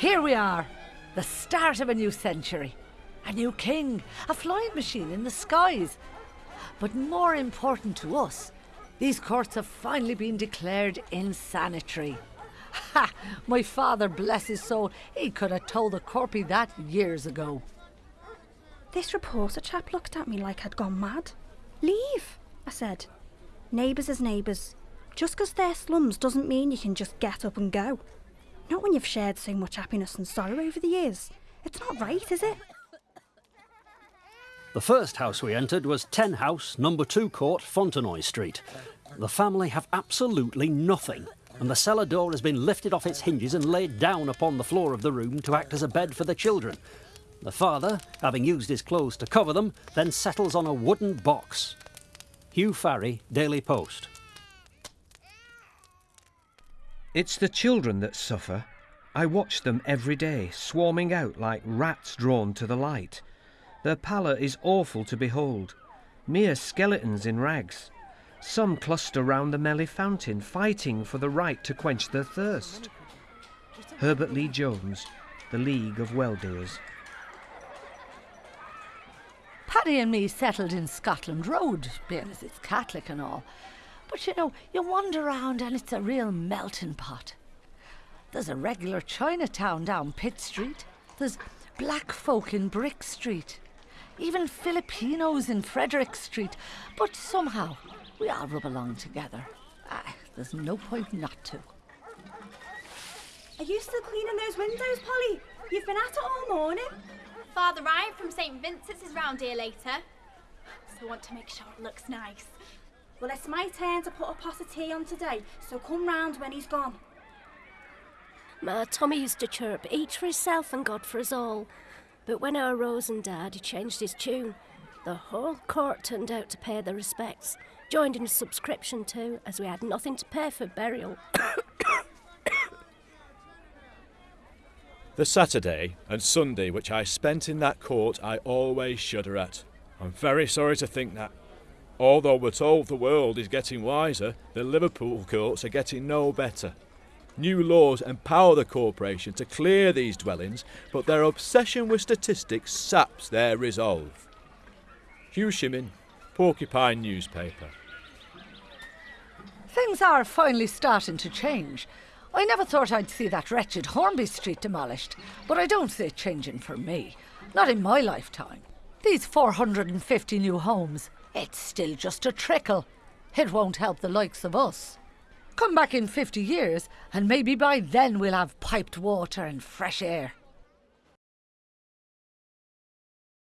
Here we are, the start of a new century. A new king, a flying machine in the skies. But more important to us, these courts have finally been declared insanitary. Ha! My father, bless his soul, he could have told the corpy that years ago. This reporter chap looked at me like I'd gone mad. Leave, I said. Neighbours is neighbours. Just 'cause they're slums doesn't mean you can just get up and go. Not when you've shared so much happiness and sorrow over the years. It's not right, is it? The first house we entered was 10 House, number 2 Court, Fontenoy Street. The family have absolutely nothing, and the cellar door has been lifted off its hinges and laid down upon the floor of the room to act as a bed for the children. The father, having used his clothes to cover them, then settles on a wooden box. Hugh Farrie, Daily Post. It's the children that suffer. I watch them every day, swarming out like rats drawn to the light. Their pallor is awful to behold, mere skeletons in rags. Some cluster round the Melly fountain, fighting for the right to quench their thirst. Herbert Lee Jones, The League of Well-Doers. Paddy and me settled in Scotland Road, being as it's Catholic and all. But you know, you wander around and it's a real melting pot. There's a regular Chinatown down Pitt Street. There's black folk in Brick Street. Even Filipinos in Frederick Street. But somehow, we all rub along together. Ah, there's no point not to. Are you still cleaning those windows, Polly? You've been at it all morning. Father Ryan from St Vincent's is round here later. So I want to make sure it looks nice. Well, it's my turn to put a pot of tea on today, so come round when he's gone. Ma, Tommy used to chirp, each for himself and God for us all. But when our rose and Dad he changed his tune. The whole court turned out to pay their respects, joined in a subscription too, as we had nothing to pay for burial. The Saturday and Sunday which I spent in that court I always shudder at. I'm very sorry to think that. Although we're told the world is getting wiser, the Liverpool courts are getting no better. New laws empower the corporation to clear these dwellings, but their obsession with statistics saps their resolve. Hugh Shimmin, Porcupine Newspaper. Things are finally starting to change. I never thought I'd see that wretched Hornby Street demolished, but I don't see it changing for me. Not in my lifetime. These 450 new homes, it's still just a trickle. It won't help the likes of us. Come back in 50 years, and maybe by then we'll have piped water and fresh air.